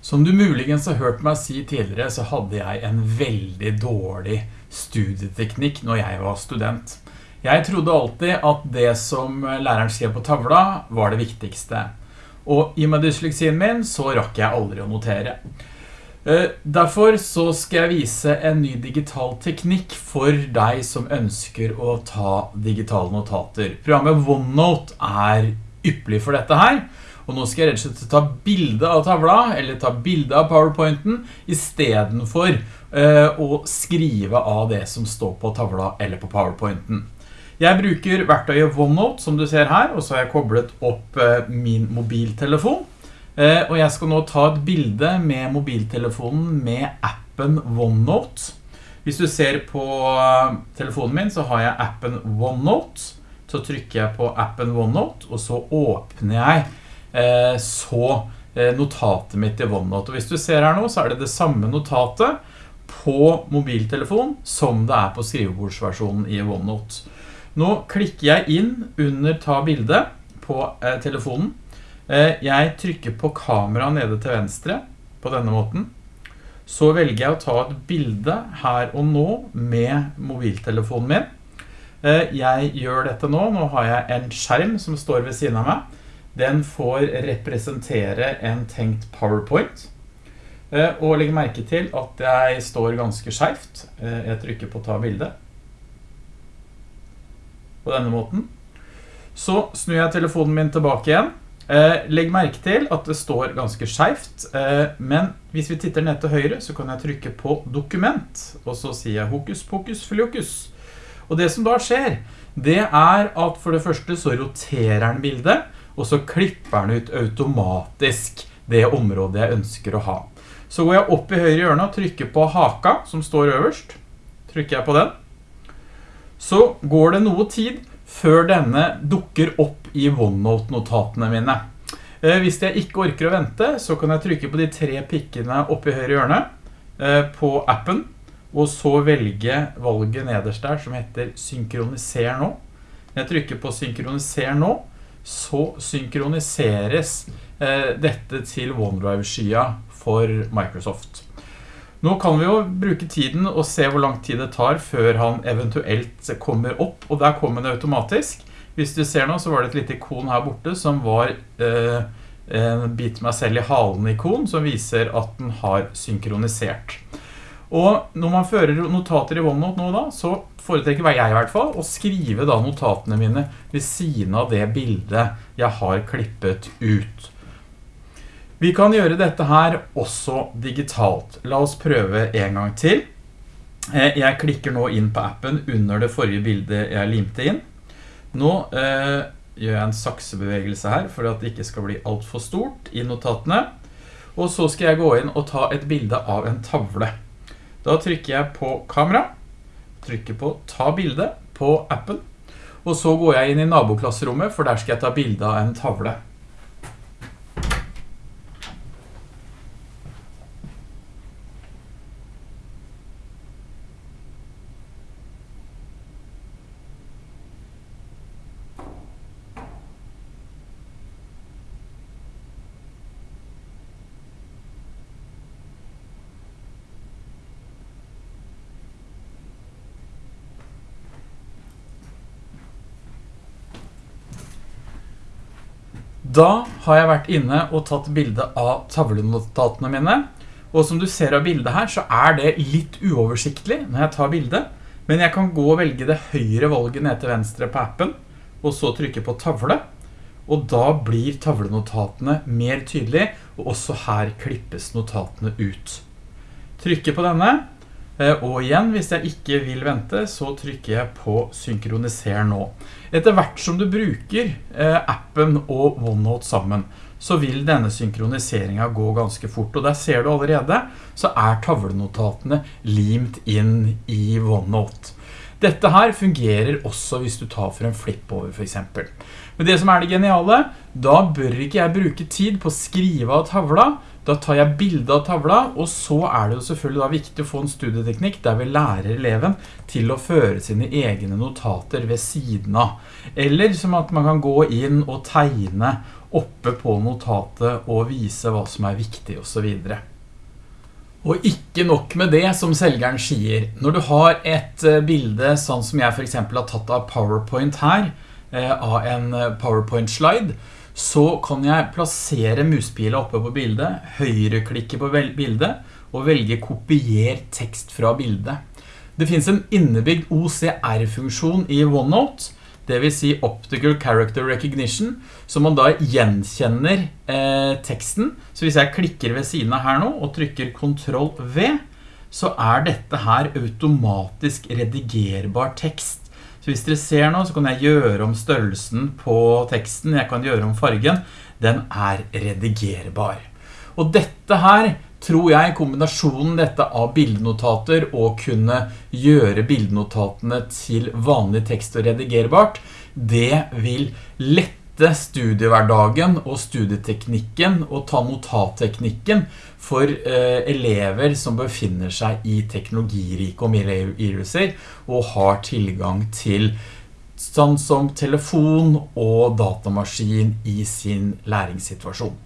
Som du muligens har hørt meg si tidligere så hadde jeg en veldig dårlig studieteknikk når jeg var student. Jeg trodde alltid at det som læreren skrev på tavla var det viktigste. Og i med dysleksien min så rakk jeg aldri å notere. Eh, derfor så skal jeg vise en ny digital teknikk for deg som ønsker å ta digitale notater. Programmet OneNote er yppelig for dette her. Og nå skal jeg rett og slett ta bilde av tavla, eller ta bilde av PowerPointen, i stedet for uh, å skrive av det som står på tavla eller på PowerPointen. Jeg bruker verktøyet OneNote, som du ser her, og så har jeg koblet opp uh, min mobiltelefon. Uh, og jeg skal nå ta et bilde med mobiltelefonen med appen OneNote. Hvis du ser på telefonen min, så har jeg appen OneNote. Så trykker jeg på appen OneNote, og så åpner jeg Eh, så eh, notatet mitt i OneNote. Og hvis du ser her nå, så er det det samme notatet på mobiltelefon som det er på skrivebordsversjonen i OneNote. Nå klikker jeg inn under ta bilde på eh, telefonen. Jeg trykker på kamera nede til venstre på denne måten. Så velger jeg å ta et bilde her og nå med mobiltelefonen min. Jeg gjør dette nå. Nå har jeg en skjerm som står ved siden av meg den får representere en tenkt PowerPoint. Eh, og legg merke til at jeg står ganske skjevt. Eh, jeg trykker på ta bilde. På denne måten. Så snur jeg telefonen min tilbake igjen. Eh, legg merke til at det står ganske skjevt. Men hvis vi titter ned til høyre, så kan jeg trykke på dokument. Og så sier jeg hokus pokus fliokus. Og det som da skjer, det er at for det første så roterer den bildet og så klipper den ut automatisk det området jeg ønsker å ha. Så går jeg opp i høyre hjørne og trykker på haka som står øverst. Trykker jeg på den. Så går det noe tid før denne dukker opp i OneNote-notatene mine. Eh, hvis jeg ikke orker å vente, så kan jeg trykke på de tre pikkene oppe i høyre hjørne eh, på appen, og så velge valget nederst der som heter synkroniser nå. Jeg trykker på synkroniser nå, så synkroniseres eh, dette til OneDrive-skya for Microsoft. Nå kan vi jo bruke tiden og se hvor lang tid det tar før han eventuelt kommer opp, og der kommer det automatisk. Hvis du ser nå så var det et lite ikon her borte som var eh, en bit meg selv i halen ikon som viser at den har synkronisert. Og når man fører notater i OneNote nå da, så foretrekker jeg i hvert fall å skrive da notatene mine ved siden av det bildet jeg har klippet ut. Vi kan gjøre dette her også digitalt. La oss prøve en gang til. Eh, jeg klikker nå inn på appen under det forrige bildet jeg limte inn. Nå eh, gjør jeg en saksebevegelse her for at det ikke skal bli alt for stort i notatene. Og så skal jeg gå inn og ta et bilde av en tavle. Da trykker jeg på kamera, trykker på ta bilde på appen, og så går jeg inn i naboklasserommet, for der skal jeg ta bilde av en tavle. Da har jeg vært inne og tatt bilde av tavlenotatene mine, og som du ser av bildet her så er det litt uoversiktlig når jeg tar bildet. men jeg kan gå og velge det høyre valget ned til venstre på appen, og så trykke på tavle, og da blir tavlenotatene mer tydelige, og også her klippes notatene ut. Trykker på denne, og igjen, hvis jeg ikke vil vente, så trykker jeg på synkroniser nå. Etter hvert som du bruker eh, appen og OneNote sammen, så vil denne synkroniseringen gå ganske fort. Og der ser du allerede, så er tavlenotatene limt inn i OneNote. Dette her fungerer også hvis du tar for en flip over for eksempel. Men det som er det geniale, da bør ikke jeg bruke tid på å skrive av tavla, da tar jeg bilde av tavla, og så er det jo selvfølgelig viktig å få en studieteknikk der vi lærer eleven til å føre sine egne notater ved siden av. Eller som at man kan gå inn og tegne oppe på notatet og vise hva som er viktig og så videre. Og ikke nok med det som selgeren sier. Når du har et eh, bilde sånn som jeg for eksempel har tatt av PowerPoint her, eh, av en eh, PowerPoint-slide, så kan jeg plassere muspila oppe på bildet, høyreklikke på bildet, og velge kopier tekst fra bildet. Det finnes en innebygd OCR-funksjon i OneNote, det vil si Optical Character Recognition, så man da gjenkjenner eh, teksten. Så hvis jeg klikker ved siden av her nå, og trykker Ctrl V, så er dette her automatisk redigerbar tekst. Så hvis dere ser nå, så kan jeg gjøre om størrelsen på teksten, jeg kan gjøre om fargen, den er redigerbar. Og dette her tror jeg kombinasjonen dette av bildenotater og kunne gjøre bildenotatene til vanlig tekst og redigerbart, det vil lette studiehverdagen og studieteknikken og ta notatteknikken for eh, elever som befinner seg i teknologirike omgivelser og har tilgang til sånn som telefon og datamaskin i sin læringssituasjon.